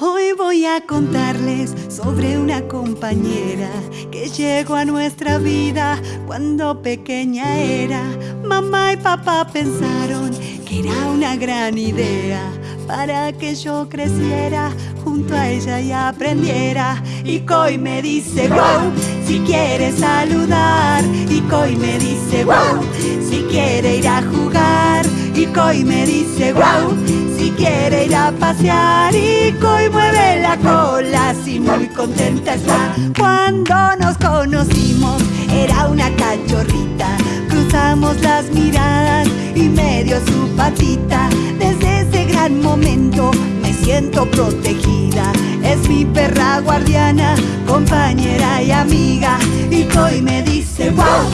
Hoy voy a contarles sobre una compañera que llegó a nuestra vida cuando pequeña era. Mamá y papá pensaron que era una gran idea para que yo creciera junto a ella y aprendiera. Y Coy me dice wow, si quiere saludar. Y Coy me dice wow, si quiere ir a jugar. Y Coy me dice wow si quiere ir a pasear y Coy mueve la cola así muy contenta está. Cuando nos conocimos era una cachorrita. Cruzamos las miradas y me dio su patita. Desde ese gran momento me siento protegida. Es mi perra guardiana, compañera y amiga. Y Coy me dice wow,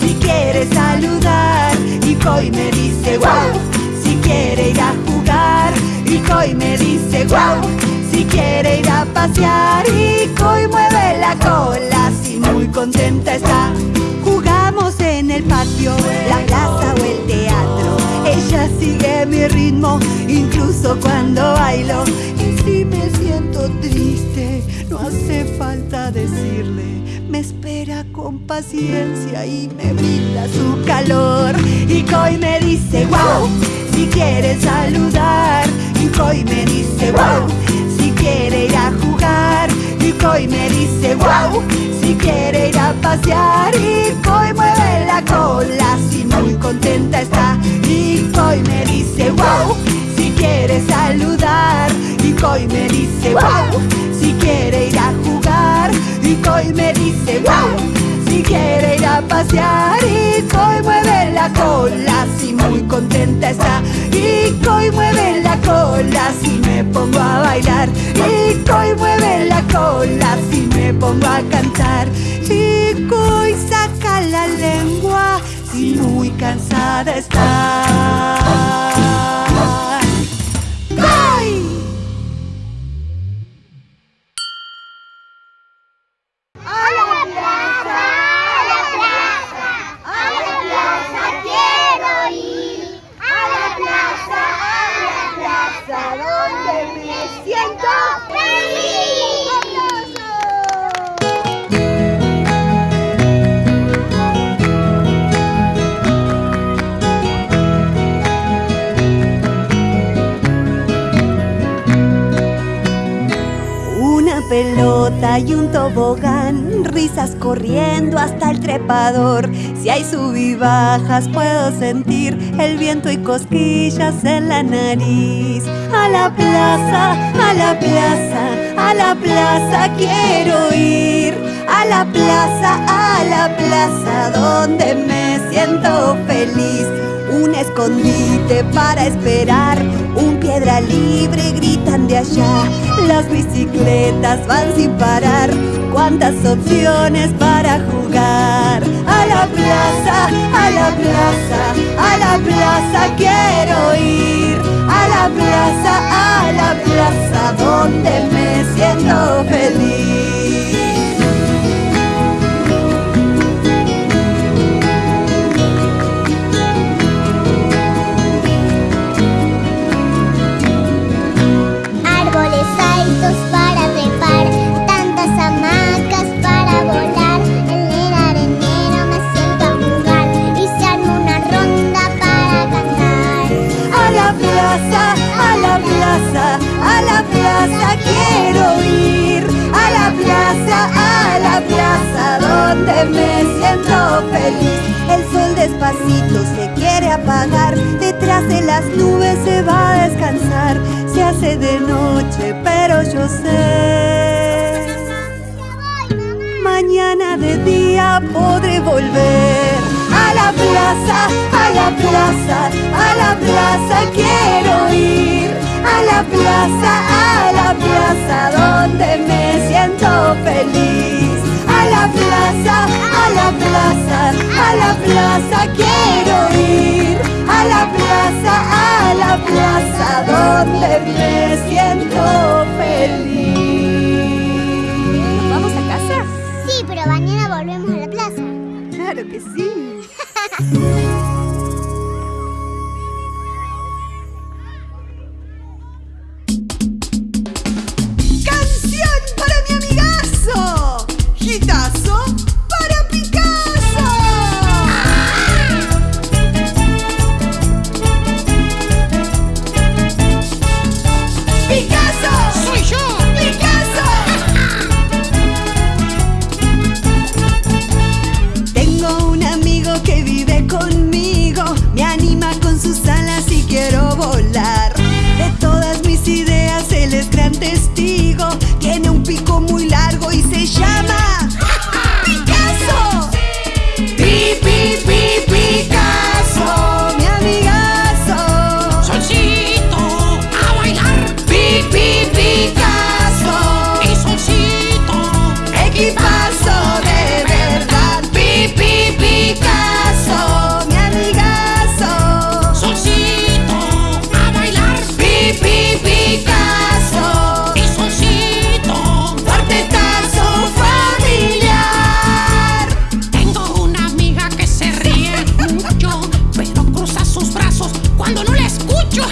si quiere saludar Coy me dice wow quiere ir a jugar y Coy me dice wow si quiere ir a pasear y Coy mueve la cola si muy contenta está. Jugamos en el patio la plaza o el teatro sigue mi ritmo incluso cuando bailo. Y si me siento triste no hace falta decirle me espera con paciencia y me brinda su calor. Y Coy me dice wow si quiere saludar y Coy me dice wow si quiere ir a jugar y Coy me dice wow si quiere ir a pasear y Coy mueve la cola si muy contenta está. Y Coy me dice wow si quiere saludar y Coy me dice wow si quiere ir a jugar y Coy me dice wow si quiere ir a pasear. Y Coy mueve la cola si muy contenta está. Y Coy mueve la cola si me pongo a bailar. Y Coy mueve la cola si me pongo a cantar. Y Coy saca la lengua si muy cansada está pelota y un tobogán, risas corriendo hasta el trepador. Si hay subibajas puedo sentir el viento y cosquillas en la nariz. A la plaza, a la plaza, a la plaza quiero ir. A la plaza, a la plaza donde me siento feliz un escondite para esperar, un piedra libre gritan de allá, las bicicletas van sin parar, cuántas opciones para jugar. A la plaza, a la plaza, a la plaza quiero ir, a la plaza, a la plaza donde me siento feliz. A la plaza donde me siento feliz. El sol despacito se quiere apagar, detrás de las nubes se va a descansar. Se hace de noche, pero yo sé. Mañana de día podré volver a la plaza, a la plaza, a la plaza quiero ir a la plaza, a la plaza donde me siento feliz. A la plaza, a la plaza, a la plaza quiero ir. A la plaza, a la plaza donde me siento feliz. vamos a casa? Sí, pero mañana volvemos a la plaza. Claro que sí. 就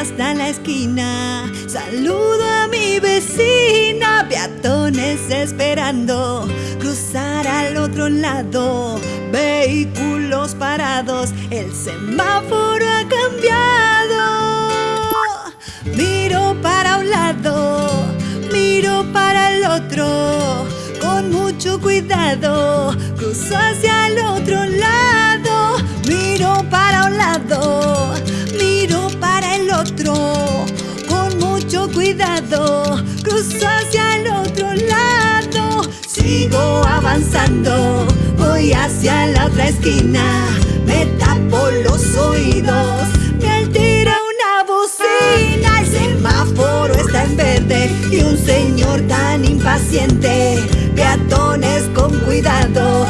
hasta la esquina, saludo a mi vecina, peatones esperando cruzar al otro lado, vehículos parados, el semáforo ha cambiado. Miro para un lado, miro para el otro, con mucho cuidado, cruzo hacia el otro lado, miro para un lado, cuidado, cruzo hacia el otro lado, sigo avanzando, voy hacia la otra esquina, me tapo los oídos, me altera una bocina, el semáforo está en verde y un señor tan impaciente, peatones con cuidado,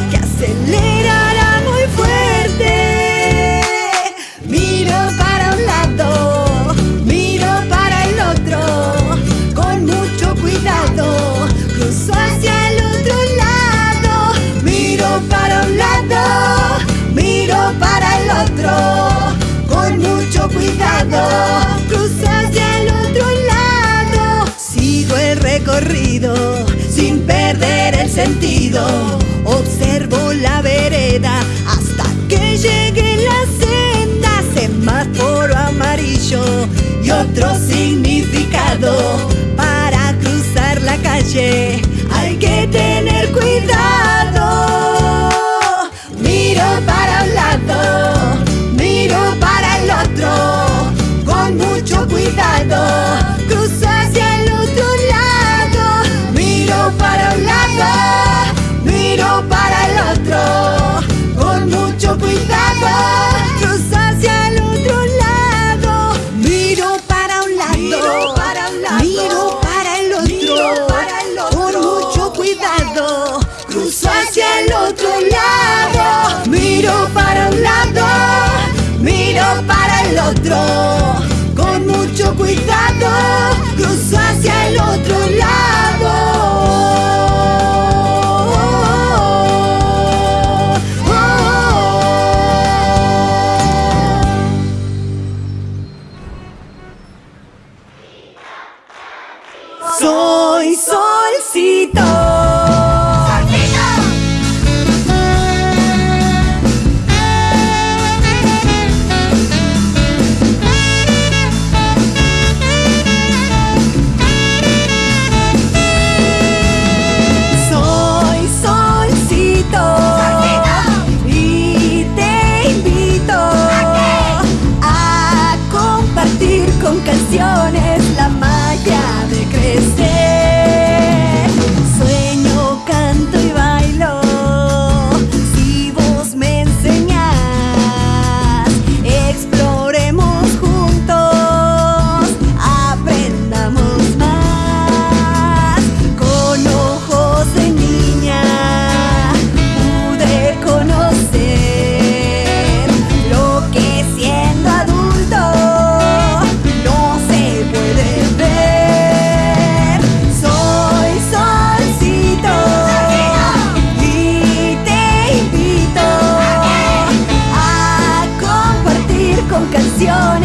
perder el sentido, observo la vereda hasta que llegue la senda, semáforo amarillo y otro significado para cruzar la calle. Hay que tener el otro, con mucho cuidado. Cruzo hacia el otro lado. con canción.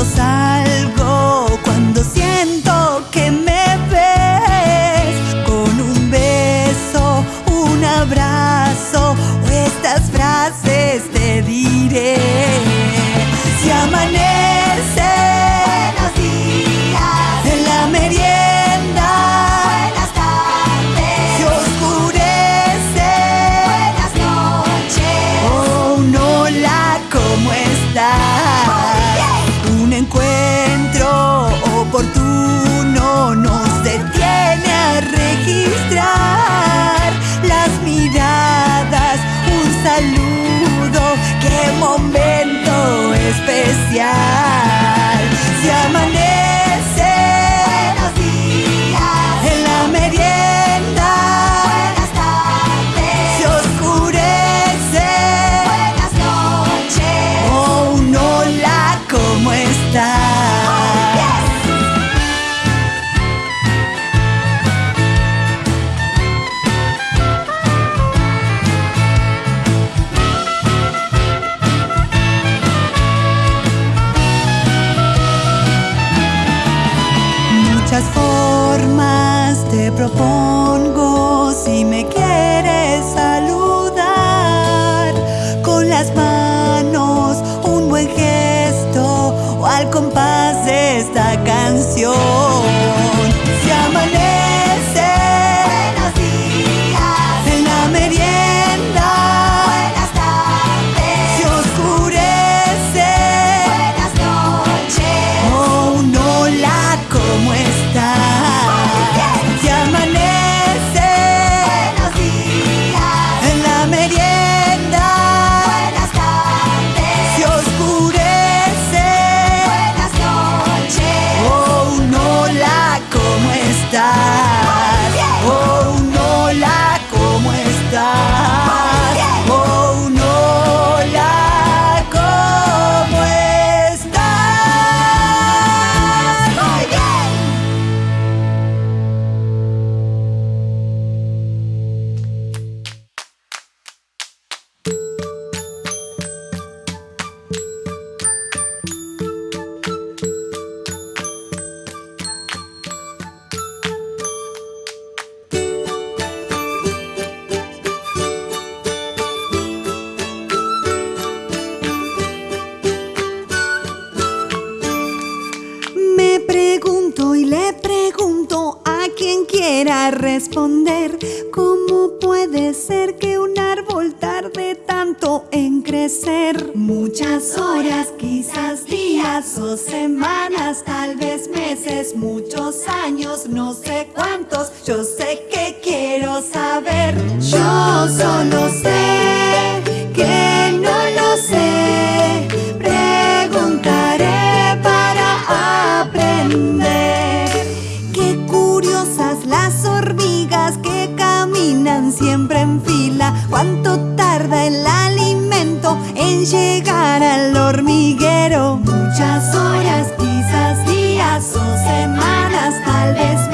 cuando salgo. formas te propongo. podrá responder cómo puede ser que un árbol tarde tanto en crecer. Muchas horas, quizás días o semanas, tal vez meses, muchos años, no sé cuántos. Yo sé que quiero saber. Yo solo sé. siempre en fila. ¿Cuánto tarda el alimento en llegar al hormiguero? Muchas horas, quizás días o semanas, tal vez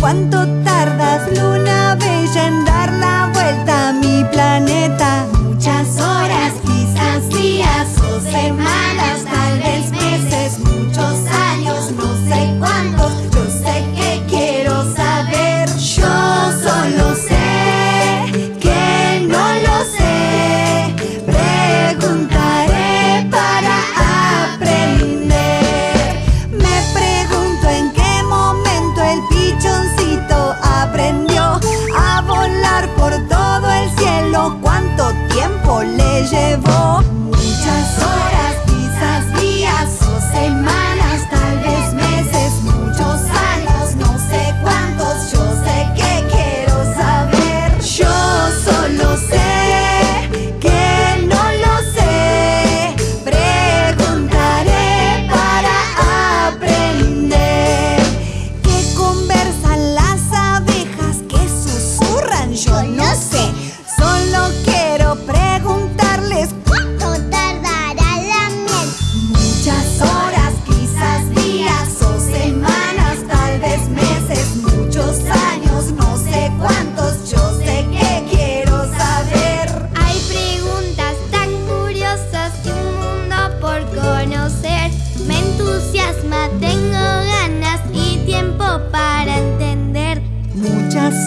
¿Cuánto tardas, luna bella, en dar la vuelta a mi planeta? Muchas horas, quizás días o semanas.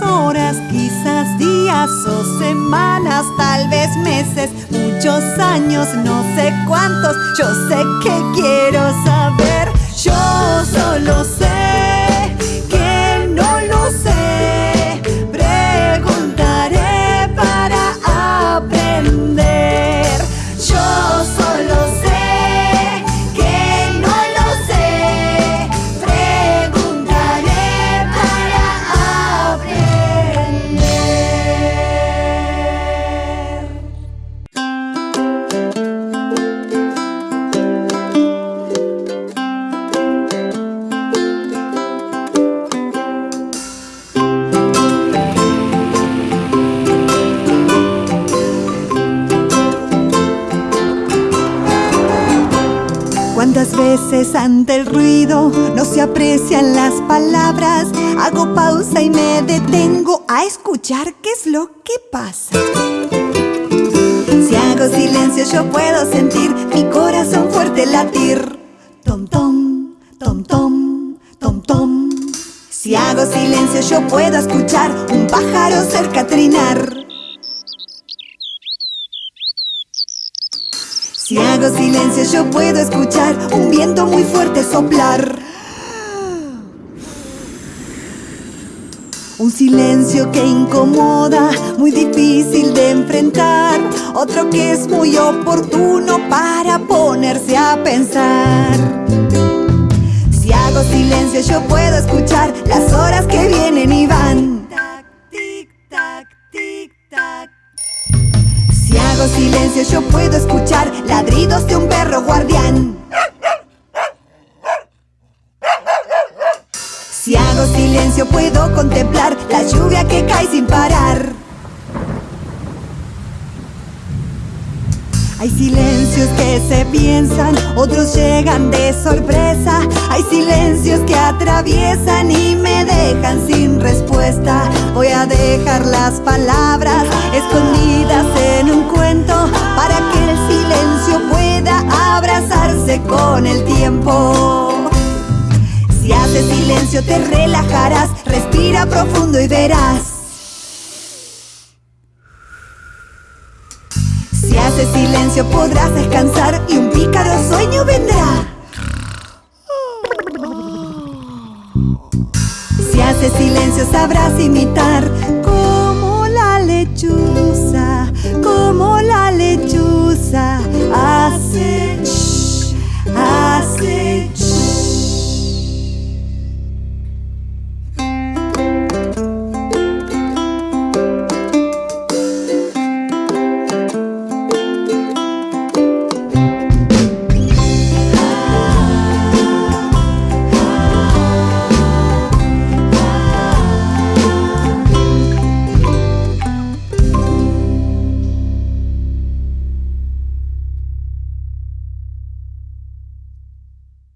horas, quizás días o semanas, tal vez meses, muchos años, no sé cuántos, yo sé que quiero saber, yo solo sé. El ruido no se aprecian las palabras? Hago pausa y me detengo a escuchar qué es lo que pasa. Si hago silencio yo puedo sentir mi corazón fuerte latir. Tom tom, tom tom, tom tom. Si hago silencio yo puedo escuchar un pájaro cerca trinar. Si hago silencio yo puedo escuchar un viento muy fuerte soplar. Un silencio que incomoda, muy difícil de enfrentar. Otro que es muy oportuno para ponerse a pensar. Si hago silencio yo puedo escuchar las horas que vienen y van. Hay silencios que se piensan, otros llegan de sorpresa. Hay silencios que atraviesan y me dejan sin respuesta. Voy a dejar las palabras escondidas en un cuento para que el silencio pueda abrazarse con el tiempo. Si haces silencio te relajarás, respira profundo y verás. Silencio podrás descansar y un pícaro sueño vendrá. Si haces silencio sabrás imitar como la lechuza, como la lechuza hace